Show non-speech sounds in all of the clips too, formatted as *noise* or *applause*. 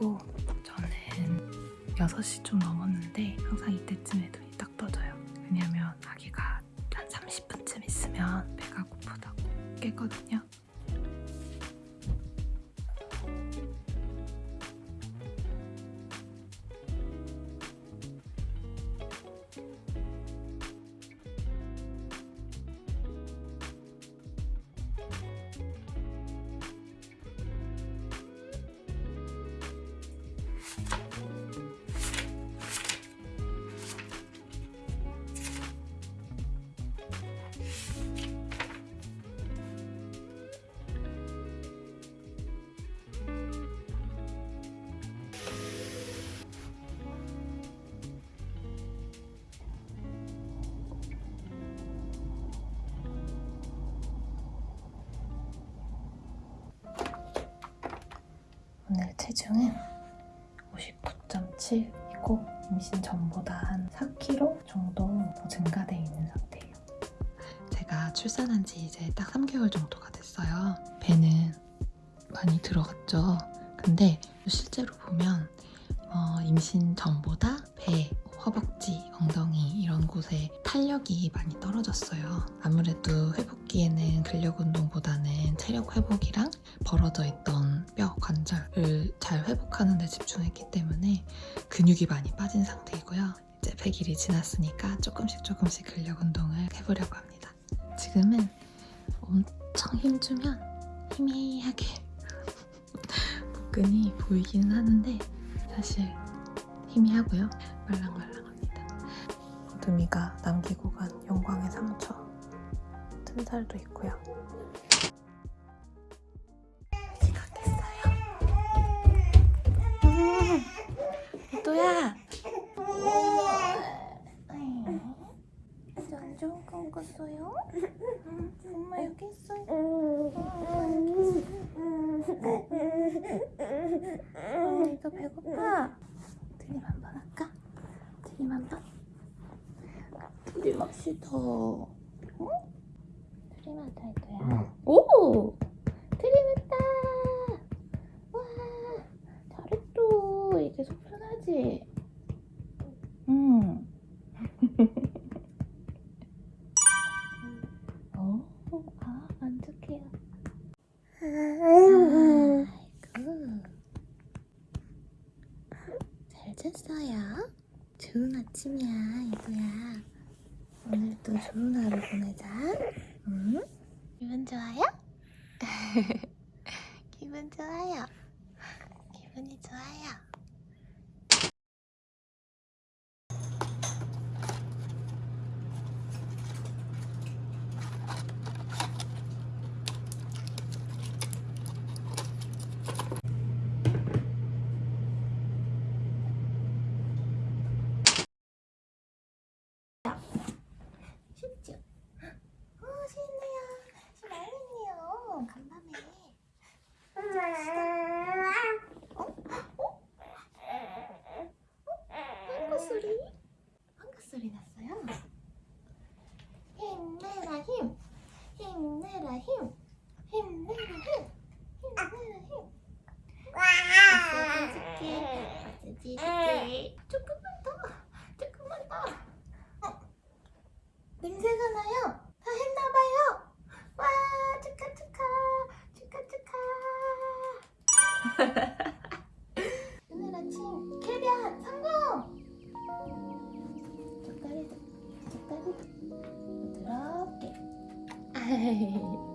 있고 저는 6시 좀 넘었는데 항상 이때쯤에 눈이 딱 떠져요. 왜냐면 아기가 한 30분쯤 있으면 배가 고프다고 깨거든요 체중은 59.7이고 임신 전보다 한 4kg 정도 더 증가돼 있는 상태예요. 제가 출산한 지 이제 딱 3개월 정도가 됐어요. 배는 많이 들어갔죠. 근데 실제로 보면 어, 임신 전보다 배, 허벅지, 엉덩이 이런 곳에 탄력이 많이 떨어졌어요. 아무래도 회복기에는 근력 운동보다는 체력 회복이랑 벌어져 있던 뼈, 관절을 잘 회복하는 데 집중했기 때문에 근육이 많이 빠진 상태이고요. 이제 100일이 지났으니까 조금씩 조금씩 근력 운동을 해보려고 합니다. 지금은 엄청 힘주면 희미하게 *laughs* 복근이 보이기는 하는데 사실 희미하고요. 말랑말랑합니다. 어둠이가 남기고 간 영광의 상처 튼살도 있고요. 음, 이또야. 안 좋은 꿈 꿨어요? 엄마 여기 있어요. 엄마 여기 있어요. 어머니가 배고파. 드림 한 번 할까? 드림 한 번? 합시다. 어? 드림 하자, 이거야. 오! 드림 했다! 와! 잘했어. 이제 속 편하지? 응. *laughs* 어? 아, 만족해요. 아이고. 잘 잤어요? 좋은 아침이야, 이거야. 오늘도 좋은 하루 보내자. 응? 기분 좋아요? *laughs* 기분 좋아요. 기분이 좋아요. 쉽죠? 어, 신나요. 신나요. 간밤에. 어? 어? 방구 소리? 방구 소리 났어요. 힘내라 힘. 힘내라 힘. 힘내라 힘. 힘내라 힘. 마사지 해줄게. 마사지 해줄게. 조금만 더. 조금만 더. 어? 냄새가 나요. 다 했나봐요. 와, 축하, 축하. 축하, 축하. *laughs* 오늘 아침 캐비안 성공! 젓가리도 부드럽게. 엄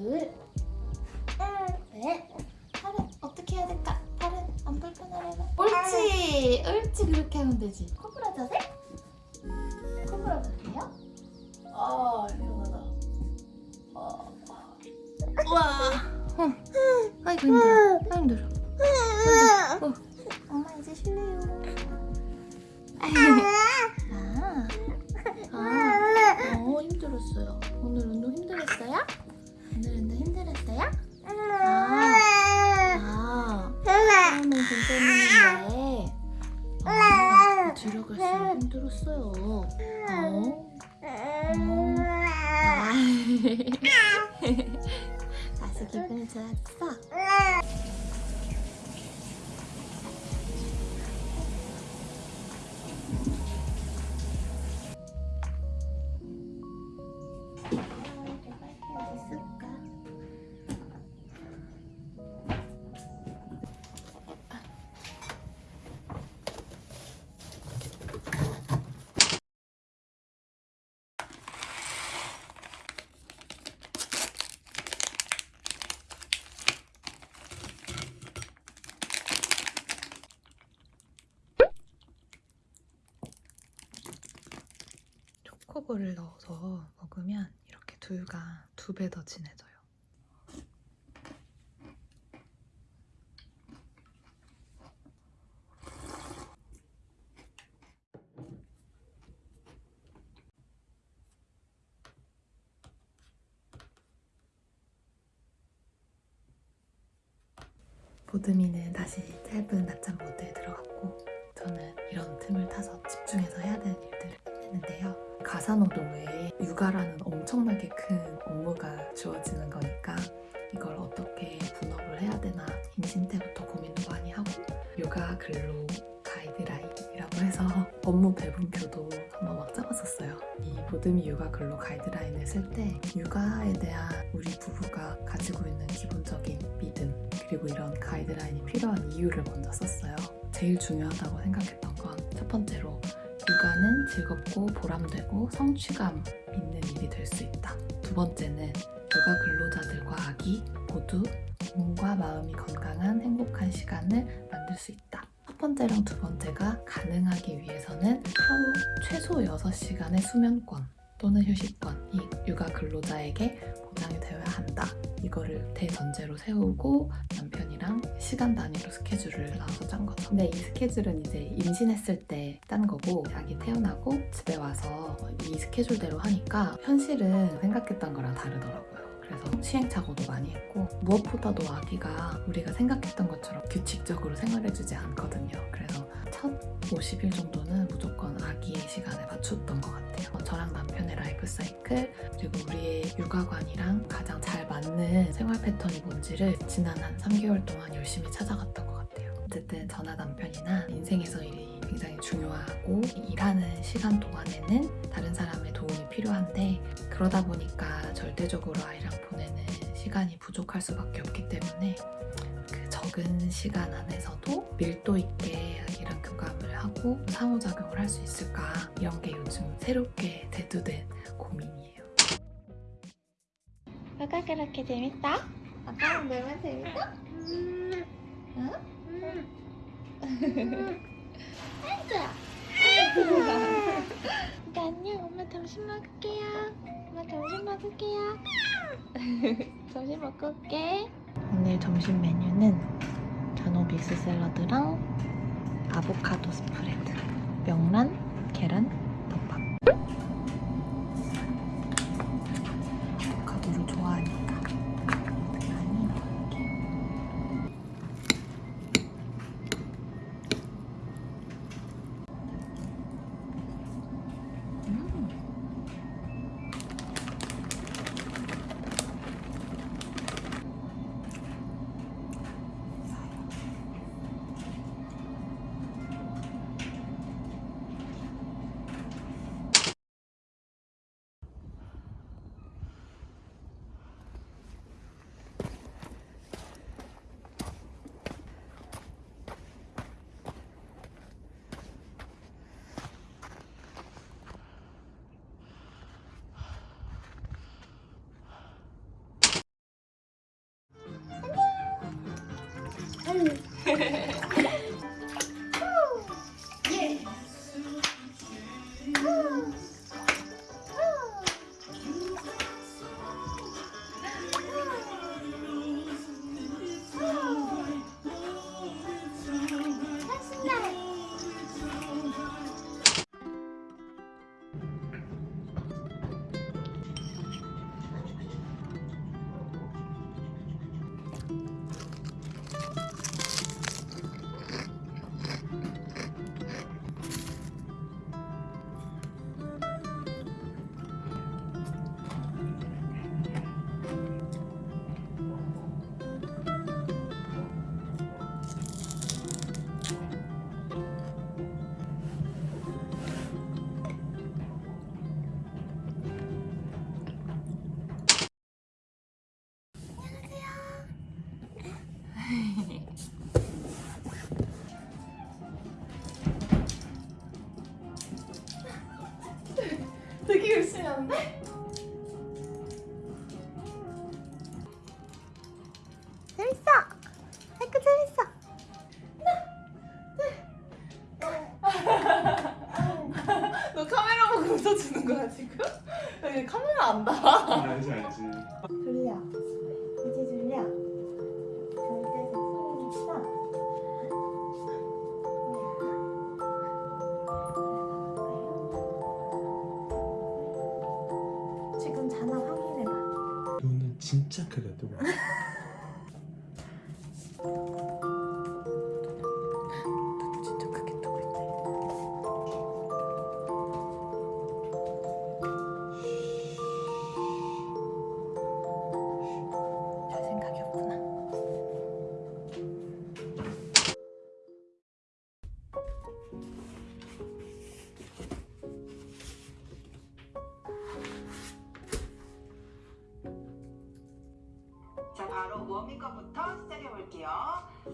팔을 네 팔을 어떻게 해야 될까? 팔을 안 불편하려면 옳지. 옳지. 그렇게 하면 되지 초코볼을 넣어서 먹으면 이렇게 두유가 두배 더 진해져요. 보드미는 다시 짧은 낮잠 모드에 들어갔고 저는 이런 틈을 타서 집중해서 해야 되는 일들을 했는데요. 가사노동에 육아라는 엄청나게 큰 업무가 주어지는 거니까 이걸 어떻게 분업을 해야 되나 임신 때부터 고민도 많이 하고 육아 근로 가이드라인이라고 해서 업무 배분표도 한번 막 짜봤었어요. 이 보드미 육아 근로 가이드라인을 쓸 때 육아에 대한 우리 부부가 가지고 있는 기본적인 믿음 그리고 이런 가이드라인이 필요한 이유를 먼저 썼어요. 제일 중요하다고 생각했던 건 첫 번째로 육아는 즐겁고 보람되고 성취감 있는 일이 될 수 있다. 두 번째는 육아 근로자들과 아기 모두 몸과 마음이 건강한 행복한 시간을 만들 수 있다. 첫 번째랑 두 번째가 가능하기 위해서는 하루 최소 6시간의 수면권 또는 휴식권 이 육아 근로자에게 보장이 되어야 한다. 이거를 대전제로 세우고 남편이랑 시간 단위로 스케줄을 나눠서 짠 거죠. 근데 이 스케줄은 이제 임신했을 때 짠 거고 아기 태어나고 집에 와서 이 스케줄대로 하니까 현실은 생각했던 거랑 다르더라고요. 그래서 시행착오도 많이 했고 무엇보다도 아기가 우리가 생각했던 것처럼 규칙적으로 생활해주지 않거든요. 그래서 첫 50일 정도는 무조건 아기의 시간에 맞췄던 것 같아요. 저랑 남편의 라이프 사이클 그리고 우리의 육아관이랑 가장 잘 맞는 생활 패턴이 뭔지를 지난 한 3개월 동안 열심히 찾아갔던 것 같아요. 어쨌든 저나 남편이나 인생에서 일이 굉장히 중요하고 일하는 시간 동안에는 다른 사람의 도움이 필요한데 그러다 보니까 절대적으로 아이랑 보내는 시간이 부족할 수밖에 없기 때문에 그 적은 시간 안에서도 밀도 있게 아기랑 교감을 하고 상호작용을 할 수 있을까 이런 게 요즘 새롭게 대두된 고민이에요. 뭐가 그렇게 재밌다? 아빠는 내만 재밌어? 응? *laughs* 아이고야 안녕 엄마 점심 먹을게요. 엄마 점심 먹을게요. *laughs* 점심 먹고 올게. 오늘 점심 메뉴는 전어 믹스 샐러드랑 아보카도 스프레드, 명란, 계란, 진짜 크게 뜨고. *laughs* 자, 워밍업부터 시작해 볼게요.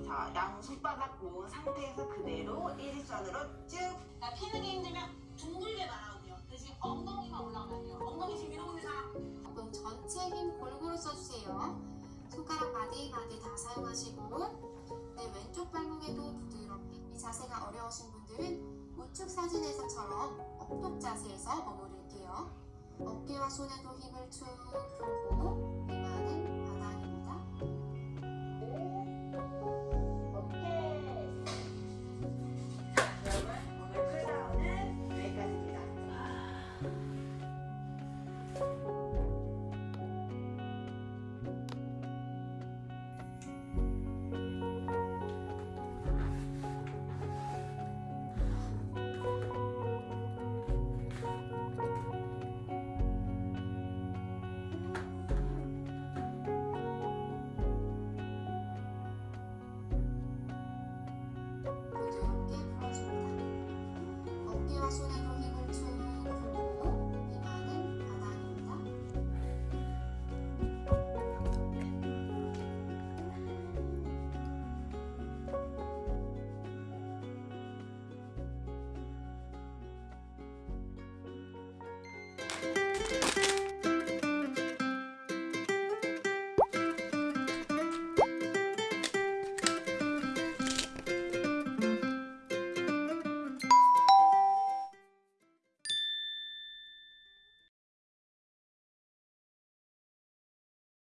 자, 양 손바닥 모은 상태에서 그대로 일직선으로 쭉. 나 피는 게 힘들면 둥글게 말아도 돼요. 대신 엉덩이만 올라가면 돼요. 엉덩이 지금 이러고 있는 사람. 그럼 전체 힘 골고루 써주세요. 손가락 마디 마디 다 사용하시고 내 왼쪽 발목에도 부드럽게 이 자세가 어려우신 분들은 우측 사진에서처럼 엎독 자세에서 머무를게요. 어깨와 손에도 힘을 쭉 풀고 이마는